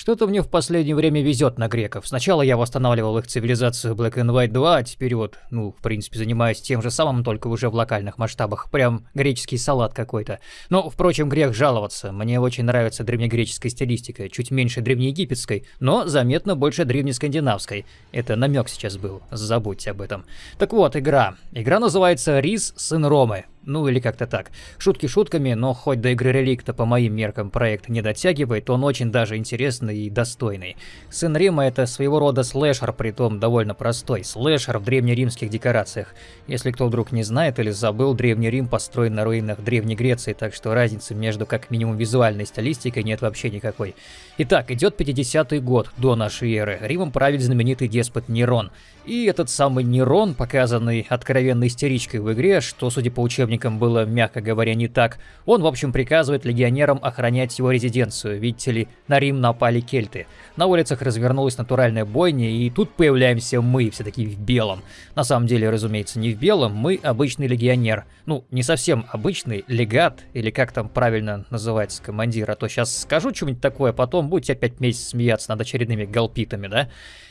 Что-то мне в последнее время везет на греков. Сначала я восстанавливал их цивилизацию Black and White 2, а теперь вот, ну, в принципе, занимаюсь тем же самым, только уже в локальных масштабах. Прям греческий салат какой-то. Но, впрочем, грех жаловаться. Мне очень нравится древнегреческая стилистика. Чуть меньше древнеегипетской, но заметно больше древнескандинавской. Это намек сейчас был, забудьте об этом. Так вот, игра. Игра называется «Рис, сын Ромы». Ну или как-то так. Шутки шутками, но хоть до игры Реликта по моим меркам проект не дотягивает, он очень даже интересный и достойный. Сын Рима это своего рода слэшер, притом довольно простой. Слэшер в древнеримских декорациях. Если кто вдруг не знает или забыл, Древний Рим построен на руинах Древней Греции, так что разницы между как минимум визуальной стилистикой нет вообще никакой. Итак, идет 50-й год до нашей эры. Римом правит знаменитый деспот Нерон. И этот самый Нерон, показанный откровенной истеричкой в игре, что, судя по учебникам, было, мягко говоря, не так, он, в общем, приказывает легионерам охранять его резиденцию, видите ли, на Рим напали кельты. На улицах развернулась натуральная бойня, и тут появляемся мы, все такие в белом. На самом деле, разумеется, не в белом, мы обычный легионер. Ну, не совсем обычный, легат, или как там правильно называется командир, а то сейчас скажу что-нибудь такое, потом будете опять месяц смеяться над очередными галпитами, да?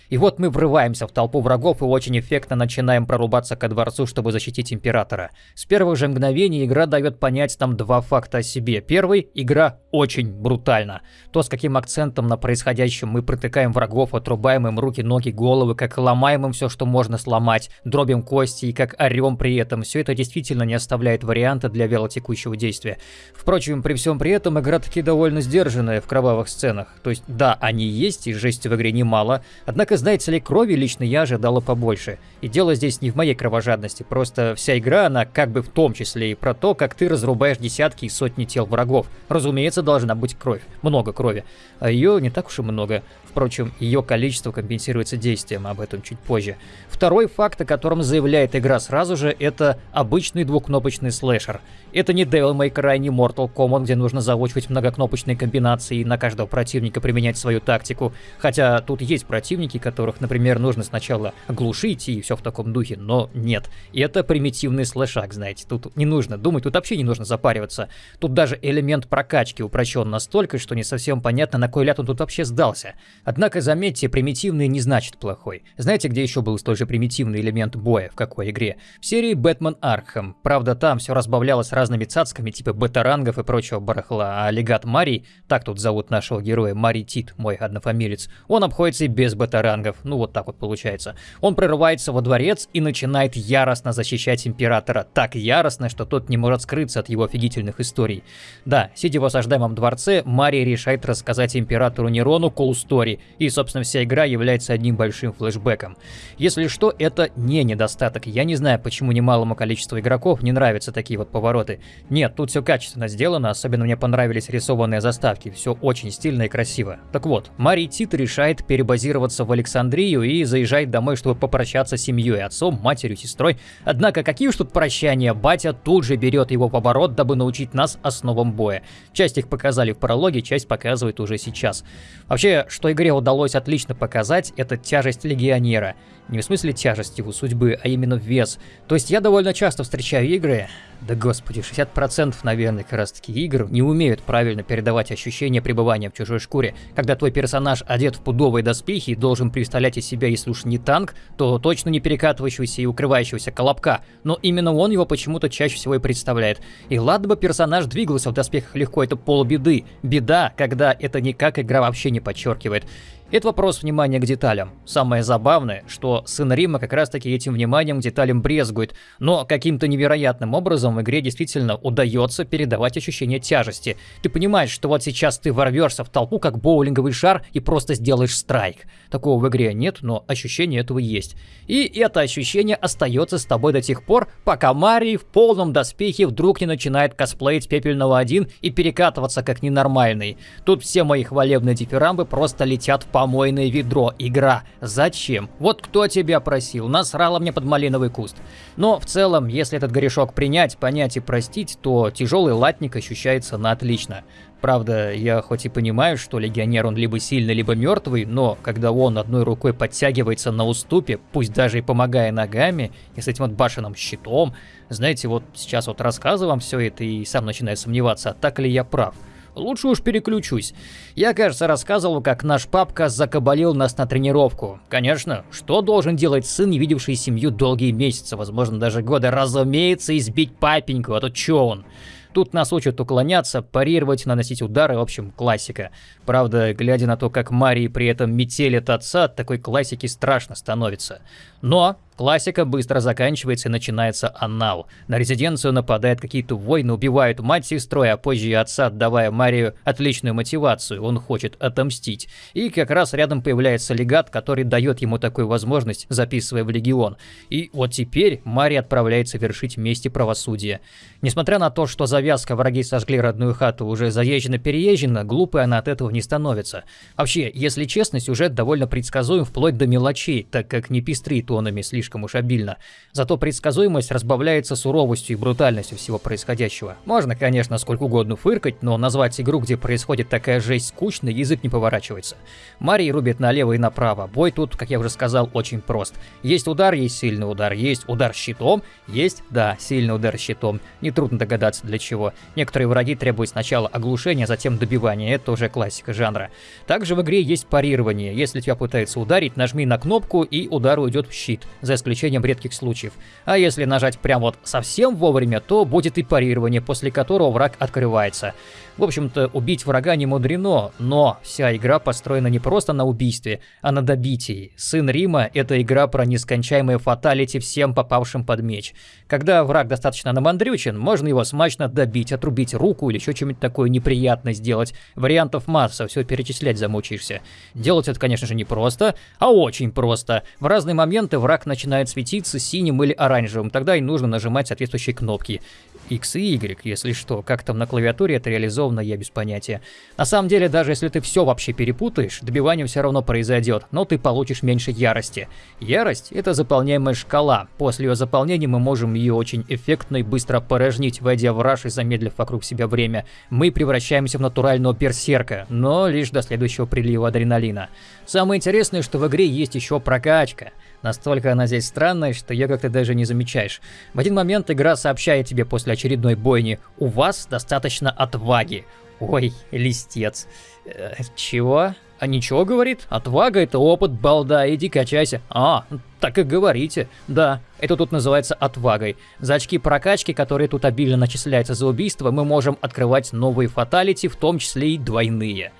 И вот мы врываемся в толпу врагов и очень эффектно начинаем прорубаться ко дворцу, чтобы защитить Императора. С первых же мгновений игра дает понять нам два факта о себе. Первый – игра очень брутальна. То, с каким акцентом на происходящем мы протыкаем врагов, отрубаем им руки, ноги, головы, как ломаем им все, что можно сломать, дробим кости и как орем при этом, все это действительно не оставляет варианта для вялотекущего действия. Впрочем, при всем при этом игра таки довольно сдержанная в кровавых сценах. То есть, да, они есть, и жести в игре немало, однако знаете ли, крови лично я ожидала побольше. И дело здесь не в моей кровожадности, просто вся игра, она как бы в том числе и про то, как ты разрубаешь десятки и сотни тел врагов. Разумеется, должна быть кровь, много крови. А ее не так уж и много. Впрочем, ее количество компенсируется действием, об этом чуть позже. Второй факт, о котором заявляет игра сразу же, это обычный двухкнопочный слэшер. Это не Devil May Cry, не Mortal Kombat, где нужно заучивать многокнопочные комбинации и на каждого противника применять свою тактику. Хотя тут есть противники, которых, например, нужно сначала глушить и все в таком духе, но нет. И это примитивный слэшак, знаете. Тут не нужно думать, тут вообще не нужно запариваться. Тут даже элемент прокачки упрощен настолько, что не совсем понятно, на кой ляд он тут вообще сдался. Однако, заметьте, примитивный не значит плохой. Знаете, где еще был столь же примитивный элемент боя, в какой игре? В серии Batman Arkham. Правда, там все разбавлялось разными цацками типа бэтарангов и прочего барахла, а легат Марий, так тут зовут нашего героя, Марий Тит, мой однофамилец, он обходится и без бэтарангов, ну вот так вот получается. Он прорывается во дворец и начинает яростно защищать Императора, так яростно, что тот не может скрыться от его офигительных историй. Да, сидя в осаждаемом дворце, Марий решает рассказать Императору Нерону story, и, собственно, вся игра является одним большим флешбеком. Если что, это не недостаток, я не знаю, почему немалому количеству игроков не нравятся такие вот повороты. Нет, тут все качественно сделано, особенно мне понравились рисованные заставки, все очень стильно и красиво. Так вот, Марий Тит решает перебазироваться в Александрию и заезжает домой, чтобы попрощаться с семьей, отцом, матерью, сестрой. Однако какие уж тут прощания, батя тут же берет его в оборот, дабы научить нас основам боя. Часть их показали в прологе, часть показывает уже сейчас. Вообще, что игре удалось отлично показать, это тяжесть легионера. Не в смысле тяжести его судьбы, а именно вес. То есть я довольно часто встречаю игры, да господи, 60% наверное как раз таки игр не умеют правильно передавать ощущение пребывания в чужой шкуре. Когда твой персонаж одет в пудовые доспехи и должен представлять из себя, если уж не танк, то точно не перекатывающегося и укрывающегося колобка. Но именно он его почему-то чаще всего и представляет. И ладно бы персонаж двигался в доспехах легко, это полбеды. Беда, когда это никак игра вообще не подчеркивает. Это вопрос внимания к деталям. Самое забавное, что сын Рима как раз таки этим вниманием к деталям брезгует, но каким-то невероятным образом в игре действительно удается передавать ощущение тяжести. Ты понимаешь, что вот сейчас ты ворвешься в толпу как боулинговый шар и просто сделаешь страйк. Такого в игре нет, но ощущение этого есть. И это ощущение остается с тобой до тех пор, пока Марий в полном доспехе вдруг не начинает косплеить Пепельного 1 и перекатываться как ненормальный. Тут все мои хвалебные дифирамбы просто летят в помойное ведро. Игра. Зачем? Вот кто тебя просил? Насрала мне под малиновый куст. Но в целом, если этот грешок принять, понять и простить, то тяжелый латник ощущается на отлично. Правда, я хоть и понимаю, что легионер он либо сильный, либо мертвый, но когда он одной рукой подтягивается на уступе, пусть даже и помогая ногами, и с этим вот башенным щитом, знаете, вот сейчас вот рассказываю вам все это и сам начинаю сомневаться, а так ли я прав. Лучше уж переключусь. Я, кажется, рассказывал, как наш папка закабалил нас на тренировку. Конечно, что должен делать сын, не видевший семью долгие месяцы, возможно, даже годы? Разумеется, избить папеньку, а то чё он? Тут нас учат уклоняться, парировать, наносить удары, в общем, классика. Правда, глядя на то, как Марии при этом метелит отца, такой классики страшно становится. Но Классика быстро заканчивается и начинается анал. На резиденцию нападают какие-то войны, убивают мать с сестрой, а позже и отца, отдавая Марию отличную мотивацию. Он хочет отомстить. И как раз рядом появляется легат, который дает ему такую возможность, записывая в легион. И вот теперь Мария отправляется вершить мести правосудия. Несмотря на то, что завязка враги сожгли родную хату уже заезжена-переезжена, глупой она от этого не становится. Вообще, если честно, сюжет довольно предсказуем вплоть до мелочей, так как не пестрит тонами слишком слишком уж обильно. Зато предсказуемость разбавляется суровостью и брутальностью всего происходящего. Можно, конечно, сколько угодно фыркать, но назвать игру, где происходит такая жесть скучной, язык не поворачивается. Марий рубит налево и направо. Бой тут, как я уже сказал, очень прост. Есть удар, есть сильный удар, есть удар щитом, есть, да, сильный удар щитом. Нетрудно догадаться для чего. Некоторые враги требуют сначала оглушения, затем добивания. Это уже классика жанра. Также в игре есть парирование. Если тебя пытаются ударить, нажми на кнопку и удар уйдет в щит. За исключением редких случаев. А если нажать прям вот совсем вовремя, то будет и парирование, после которого враг открывается. В общем-то, убить врага не мудрено, но вся игра построена не просто на убийстве, а на добитии. Сын Рима — это игра про нескончаемые фаталити всем попавшим под меч. Когда враг достаточно намандрючен, можно его смачно добить, отрубить руку или еще что-нибудь такое неприятное сделать. Вариантов масса, все перечислять замучаешься. Делать это, конечно же, не просто, а очень просто. В разные моменты враг начинает светиться синим или оранжевым, тогда и нужно нажимать соответствующие кнопки. X и Y, если что. Как там на клавиатуре это реализовано, я без понятия. На самом деле, даже если ты все вообще перепутаешь, добивание все равно произойдет, но ты получишь меньше ярости. Ярость — это заполняемая шкала. После ее заполнения мы можем ее очень эффектно и быстро порожнить, войдя в раш и замедлив вокруг себя время. Мы превращаемся в натурального берсерка, но лишь до следующего прилива адреналина. Самое интересное, что в игре есть еще прокачка. Настолько она здесь странная, что ее как-то даже не замечаешь. В один момент игра сообщает тебе после очередной бойни «У вас достаточно отваги». Ой, листец. Э, чего? А ничего, говорит? Отвага — это опыт, балда, иди качайся. А, так и говорите. Да, это тут называется отвагой. За очки прокачки, которые тут обильно начисляются за убийство, мы можем открывать новые фаталити, в том числе и двойные.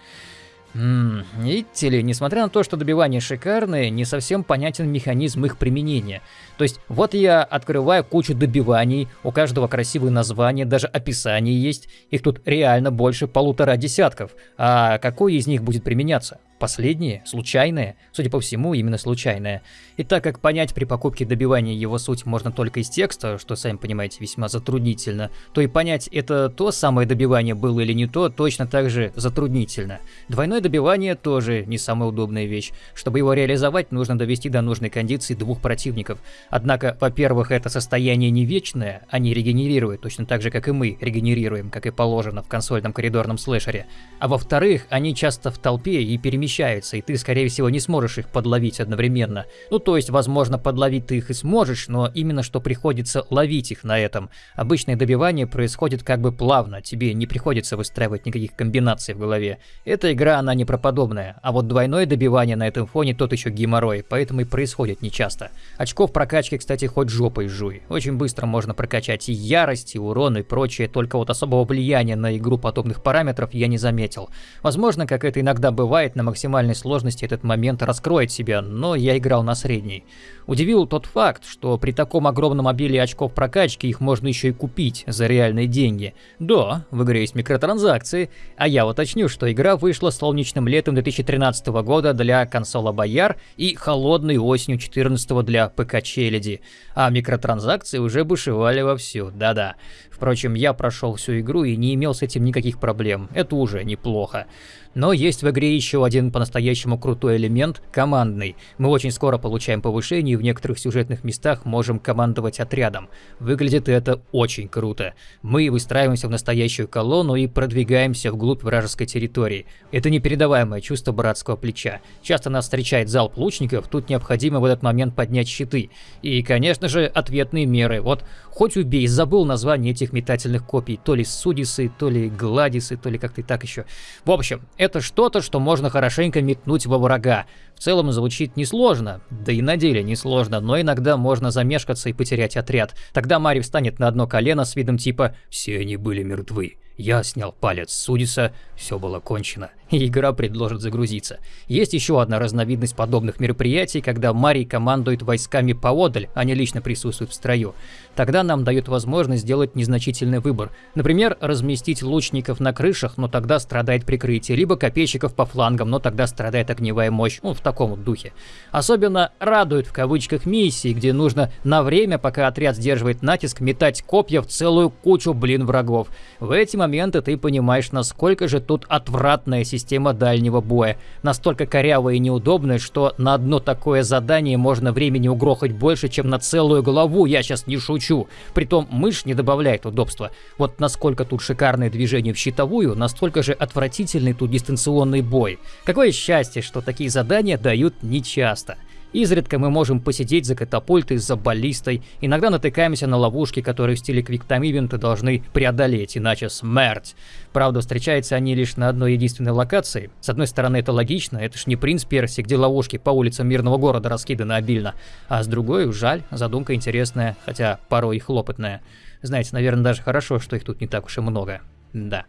Ммм, видите ли, несмотря на то, что добивания шикарные, не совсем понятен механизм их применения. То есть, вот я открываю кучу добиваний, у каждого красивое название, даже описание есть, их тут реально больше полутора десятков. А какой из них будет применяться? Последнее, случайное, судя по всему, именно случайное. И так как понять при покупке добивания его суть можно только из текста, что, сами понимаете, весьма затруднительно, то и понять, это то самое добивание было или не то, точно так же затруднительно. Двойное добивание тоже не самая удобная вещь. Чтобы его реализовать, нужно довести до нужной кондиции двух противников. Однако, во-первых, это состояние не вечное, они регенерируют, точно так же, как и мы регенерируем, как и положено в консольном коридорном слэшере. А во-вторых, они часто в толпе и перемещаются перемещаются, и ты, скорее всего, не сможешь их подловить одновременно. Ну, то есть, возможно, подловить ты их и сможешь, но именно что приходится ловить их на этом. Обычное добивание происходит как бы плавно, тебе не приходится выстраивать никаких комбинаций в голове. Эта игра, она не проподобная, а вот двойное добивание на этом фоне тот еще геморрой, поэтому и происходит нечасто. Очков прокачки, кстати, хоть жопой жуй. Очень быстро можно прокачать и ярость, и урон, и прочее, только вот особого влияния на игру подобных параметров я не заметил. Возможно, как это иногда бывает на максимальном максимальной сложности этот момент раскроет себя, но я играл на средней. Удивил тот факт, что при таком огромном обилии очков прокачки их можно еще и купить за реальные деньги. Да, в игре есть микротранзакции, а я уточню, что игра вышла солнечным летом 2013 года для консола Бояр и холодной осенью 2014 для ПК Челяди, а микротранзакции уже бушевали вовсю, да-да. Впрочем, я прошел всю игру и не имел с этим никаких проблем, это уже неплохо. Но есть в игре еще один по-настоящему крутой элемент – командный. Мы очень скоро получаем повышение и в некоторых сюжетных местах можем командовать отрядом. Выглядит это очень круто. Мы выстраиваемся в настоящую колонну и продвигаемся вглубь вражеской территории. Это непередаваемое чувство братского плеча. Часто нас встречает залп лучников, тут необходимо в этот момент поднять щиты. И, конечно же, ответные меры. Вот хоть убей, забыл название этих метательных копий. То ли Судисы, то ли Гладисы, то ли как-то так еще. В общем, это что-то, что можно хорошенько метнуть во врага. В целом звучит несложно, да и на деле несложно, но иногда можно замешкаться и потерять отряд. Тогда Мари встанет на одно колено с видом типа «Все они были мертвы». Я снял палец с Судиса, все было кончено, и игра предложит загрузиться. Есть еще одна разновидность подобных мероприятий, когда Марий командует войсками поодаль, а не лично присутствует в строю. Тогда нам дают возможность сделать незначительный выбор. Например, разместить лучников на крышах, но тогда страдает прикрытие, либо копейщиков по флангам, но тогда страдает огневая мощь, ну в таком вот духе. Особенно радует в кавычках миссии, где нужно на время, пока отряд сдерживает натиск, метать копья в целую кучу, блин, врагов. В эти моменты ты понимаешь, насколько же тут отвратная система дальнего боя. Настолько корявая и неудобная, что на одно такое задание можно времени угрохать больше, чем на целую главу, я сейчас не шучу. Притом мышь не добавляет удобства. Вот насколько тут шикарное движение в щитовую, настолько же отвратительный тут дистанционный бой. Какое счастье, что такие задания дают нечасто. Изредка мы можем посидеть за катапультой, за баллистой, иногда натыкаемся на ловушки, которые в стиле квиктайм-ивента должны преодолеть, иначе смерть. Правда, встречаются они лишь на одной единственной локации. С одной стороны, это логично, это ж не принц Перси, где ловушки по улицам мирного города раскиданы обильно. А с другой, жаль, задумка интересная, хотя порой и хлопотная. Знаете, наверное, даже хорошо, что их тут не так уж и много. Да.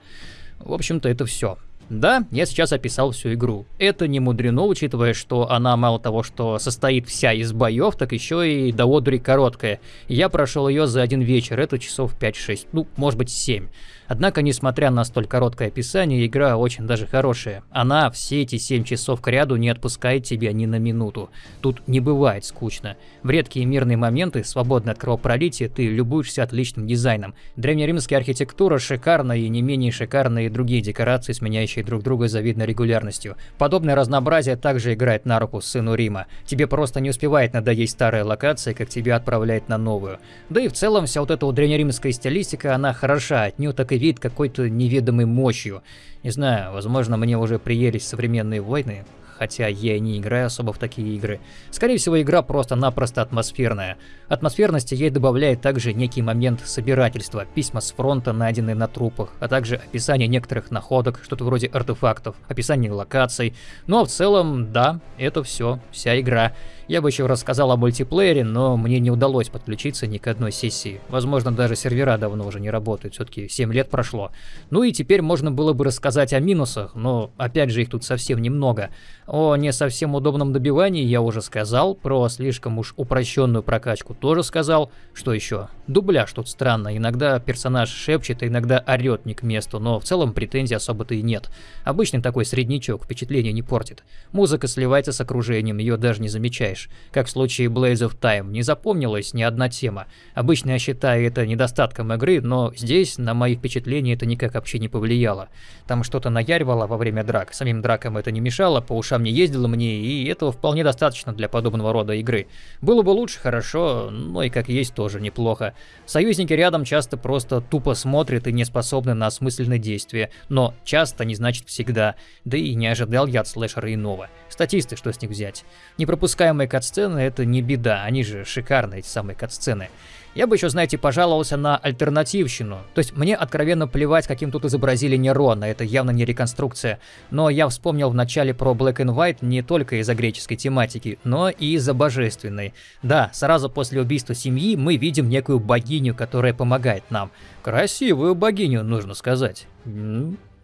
В общем-то, это все. Да, я сейчас описал всю игру. Это не мудрено, учитывая, что она мало того, что состоит вся из боев, так еще и до одури короткая. Я прошел ее за один вечер, это часов 5-6, ну, может быть 7. Однако, несмотря на столь короткое описание, игра очень даже хорошая. Она все эти 7 часов к ряду не отпускает тебя ни на минуту. Тут не бывает скучно. В редкие мирные моменты, свободно от кровопролития, ты любуешься отличным дизайном. Древнеримская архитектура шикарна и не менее шикарные другие декорации, сменяющие друг друга с завидной регулярностью. Подобное разнообразие также играет на руку сыну Рима. Тебе просто не успевает надоесть старая локация, как тебя отправляет на новую. Да и в целом вся вот эта вот древнеримская стилистика, она хороша, от нее так и веет какой-то неведомой мощью. Не знаю, возможно, мне уже приелись современные войны, хотя я не играю особо в такие игры. Скорее всего, игра просто-напросто атмосферная. Атмосферности ей добавляет также некий момент собирательства, письма с фронта, найденные на трупах, а также описание некоторых находок, что-то вроде артефактов, описание локаций. Ну а в целом, да, это все, вся игра. Я бы еще рассказал о мультиплеере, но мне не удалось подключиться ни к одной сессии. Возможно, даже сервера давно уже не работают, все-таки 7 лет прошло. Ну и теперь можно было бы рассказать о минусах, но опять же их тут совсем немного. О не совсем удобном добивании я уже сказал, про слишком уж упрощенную прокачку тоже сказал. Что еще? Дубляж тут странно, иногда персонаж шепчет, а иногда орет не к месту, но в целом претензий особо-то и нет. Обычный такой среднячок, впечатление не портит. Музыка сливается с окружением, ее даже не замечаешь как в случае Blaze of Time, не запомнилась ни одна тема. Обычно я считаю это недостатком игры, но здесь на мои впечатления это никак вообще не повлияло. Там что-то наяривало во время драк, самим дракам это не мешало, по ушам не ездило мне, и этого вполне достаточно для подобного рода игры. Было бы лучше, хорошо, но и как есть тоже неплохо. Союзники рядом часто просто тупо смотрят и не способны на осмысленные действия, но часто не значит всегда, да и не ожидал я от слэшера иного. Статисты, что с них взять? Непропускаемые катсцены это не беда, они же шикарные, эти самые катсцены. Я бы еще, знаете, пожаловался на альтернативщину. То есть мне откровенно плевать, каким тут изобразили Нерона, это явно не реконструкция. Но я вспомнил в начале про Black and White не только из-за греческой тематики, но и из-за божественной. Да, сразу после убийства семьи мы видим некую богиню, которая помогает нам. Красивую богиню, нужно сказать.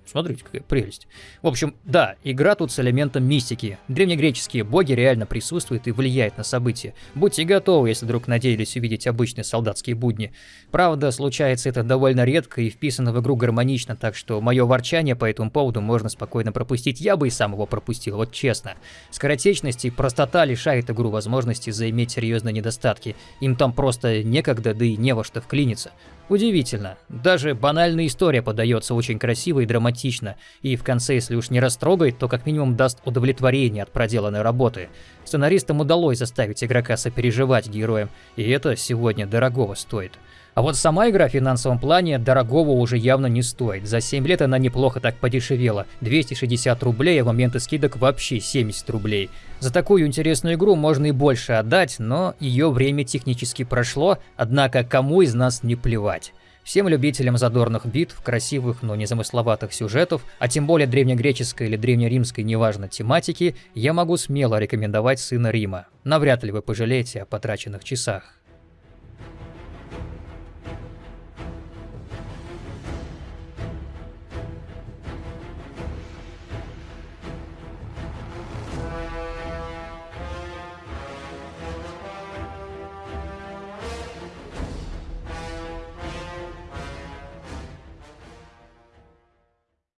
Смотрите, какая прелесть. В общем, да, игра тут с элементом мистики. Древнегреческие боги реально присутствуют и влияют на события. Будьте готовы, если вдруг надеялись увидеть обычные солдатские будни. Правда, случается это довольно редко и вписано в игру гармонично, так что мое ворчание по этому поводу можно спокойно пропустить. Я бы и сам его пропустил, вот честно. Скоротечность и простота лишает игру возможности заиметь серьезные недостатки. Им там просто некогда, да и не во что вклиниться. Удивительно. Даже банальная история подается очень красиво и драматично, и в конце, если уж не растрогает, то как минимум даст удовлетворение от проделанной работы. Сценаристам удалось заставить игрока сопереживать героям, и это сегодня дорогого стоит. А вот сама игра в финансовом плане дорогого уже явно не стоит. За 7 лет она неплохо так подешевела. 260 рублей, а в моменты скидок вообще 70 рублей. За такую интересную игру можно и больше отдать, но ее время технически прошло, однако кому из нас не плевать. Всем любителям задорных битв, красивых, но незамысловатых сюжетов, а тем более древнегреческой или древнеримской, неважно, тематики, я могу смело рекомендовать «Сына Рима». Навряд ли вы пожалеете о потраченных часах.